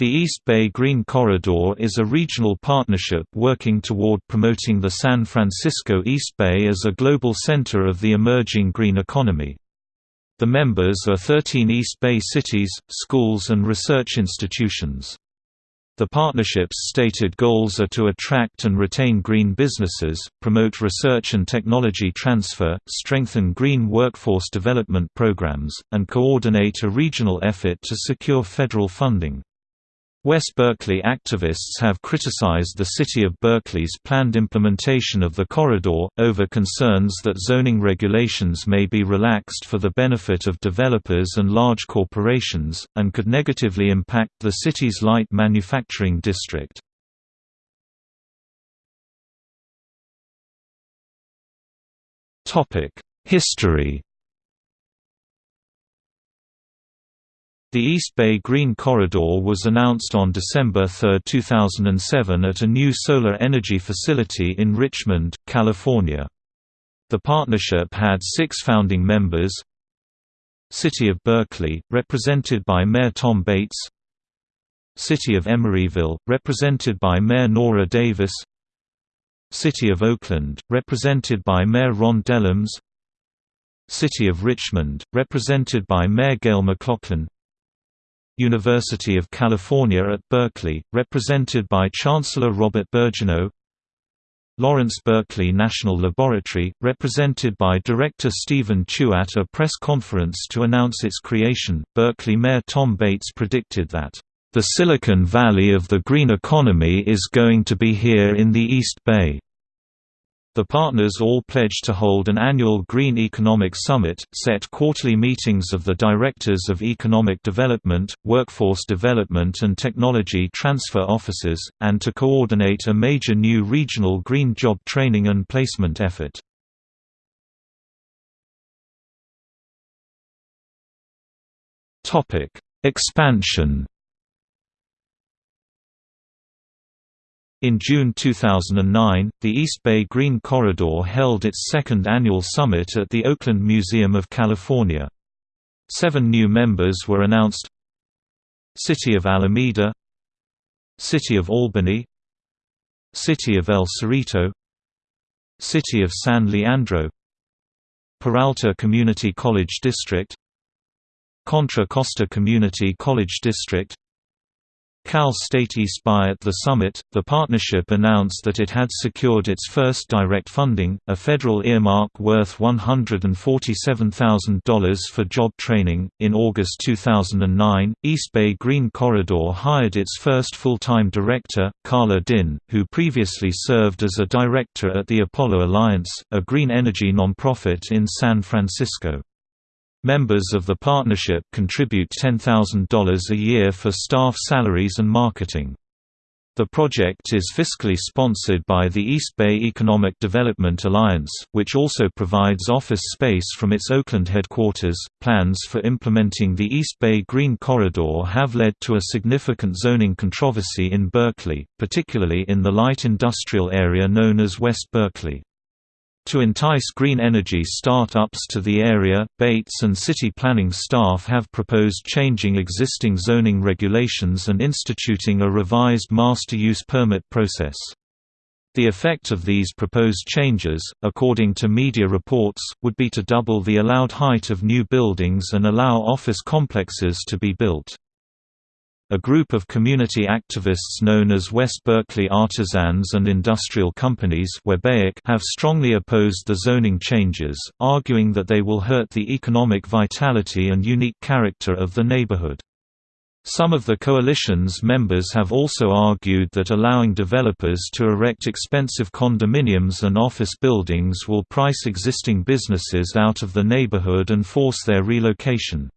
The East Bay Green Corridor is a regional partnership working toward promoting the San Francisco East Bay as a global center of the emerging green economy. The members are 13 East Bay cities, schools and research institutions. The partnership's stated goals are to attract and retain green businesses, promote research and technology transfer, strengthen green workforce development programs, and coordinate a regional effort to secure federal funding. West Berkeley activists have criticized the city of Berkeley's planned implementation of the corridor, over concerns that zoning regulations may be relaxed for the benefit of developers and large corporations, and could negatively impact the city's light manufacturing district. History The East Bay Green Corridor was announced on December 3, 2007 at a new solar energy facility in Richmond, California. The partnership had six founding members City of Berkeley, represented by Mayor Tom Bates City of Emeryville, represented by Mayor Nora Davis City of Oakland, represented by Mayor Ron Dellums City of Richmond, represented by Mayor Gayle McLaughlin University of California at Berkeley, represented by Chancellor Robert Birgeneau Lawrence Berkeley National Laboratory, represented by Director Stephen Chu at a press conference to announce its creation. Berkeley Mayor Tom Bates predicted that, The Silicon Valley of the green economy is going to be here in the East Bay. The partners all pledged to hold an annual Green Economic Summit, set quarterly meetings of the Directors of Economic Development, Workforce Development and Technology Transfer Offices, and to coordinate a major new regional green job training and placement effort. Expansion In June 2009, the East Bay Green Corridor held its second annual summit at the Oakland Museum of California. Seven new members were announced City of Alameda City of Albany City of El Cerrito City of San Leandro Peralta Community College District Contra Costa Community College District Cal State East Bay at the summit, the partnership announced that it had secured its first direct funding, a federal earmark worth $147,000 for job training. In August 2009, East Bay Green Corridor hired its first full-time director, Carla Din, who previously served as a director at the Apollo Alliance, a green energy nonprofit in San Francisco. Members of the partnership contribute $10,000 a year for staff salaries and marketing. The project is fiscally sponsored by the East Bay Economic Development Alliance, which also provides office space from its Oakland headquarters. Plans for implementing the East Bay Green Corridor have led to a significant zoning controversy in Berkeley, particularly in the light industrial area known as West Berkeley. To entice green energy start-ups to the area, Bates and city planning staff have proposed changing existing zoning regulations and instituting a revised master use permit process. The effect of these proposed changes, according to media reports, would be to double the allowed height of new buildings and allow office complexes to be built. A group of community activists known as West Berkeley Artisans and Industrial Companies have strongly opposed the zoning changes, arguing that they will hurt the economic vitality and unique character of the neighborhood. Some of the coalition's members have also argued that allowing developers to erect expensive condominiums and office buildings will price existing businesses out of the neighborhood and force their relocation.